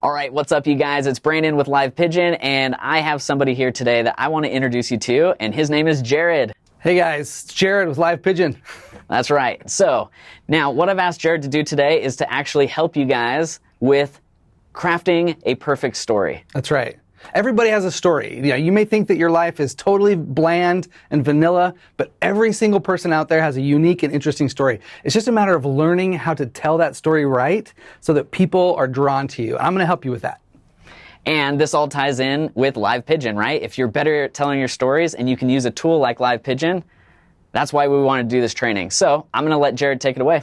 All right, what's up, you guys? It's Brandon with Live Pigeon, and I have somebody here today that I want to introduce you to, and his name is Jared. Hey guys, it's Jared with Live Pigeon. That's right. So, now what I've asked Jared to do today is to actually help you guys with crafting a perfect story. That's right. Everybody has a story. You know, you may think that your life is totally bland and vanilla, but every single person out there has a unique and interesting story. It's just a matter of learning how to tell that story right so that people are drawn to you. I'm going to help you with that. And this all ties in with Live Pigeon, right? If you're better at telling your stories and you can use a tool like Live Pigeon, that's why we want to do this training. So I'm going to let Jared take it away.